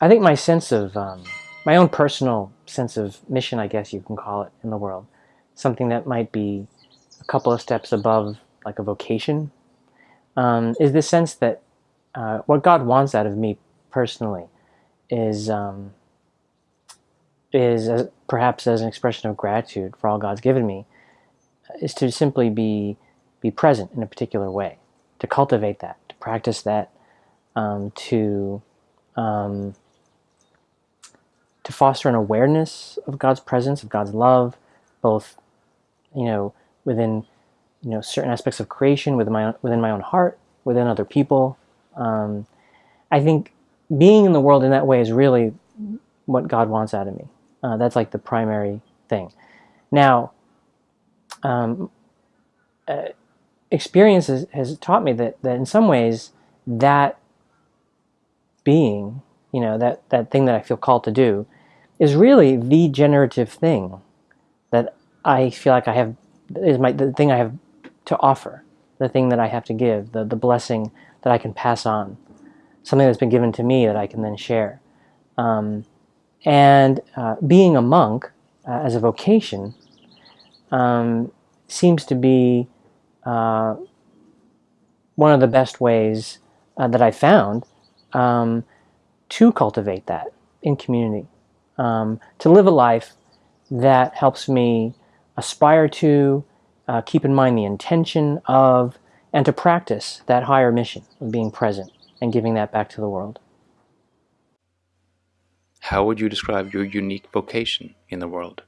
I think my sense of um, my own personal sense of mission, I guess you can call it, in the world, something that might be a couple of steps above like a vocation, um, is the sense that uh, what God wants out of me personally is um, is perhaps as an expression of gratitude for all God's given me, is to simply be be present in a particular way, to cultivate that, to practice that, um, to um, to foster an awareness of God's presence, of God's love, both you know within you know certain aspects of creation, within my own, within my own heart, within other people. Um, I think being in the world in that way is really what God wants out of me. Uh, that's like the primary thing. Now, um, uh, experience has, has, taught me that, that in some ways that being, you know, that, that thing that I feel called to do is really the generative thing that I feel like I have, is my, the thing I have to offer, the thing that I have to give, the, the blessing that I can pass on, something that's been given to me that I can then share. Um, and uh, being a monk uh, as a vocation um, seems to be uh, one of the best ways uh, that I found um, to cultivate that in community, um, to live a life that helps me aspire to, uh, keep in mind the intention of, and to practice that higher mission of being present and giving that back to the world. How would you describe your unique vocation in the world?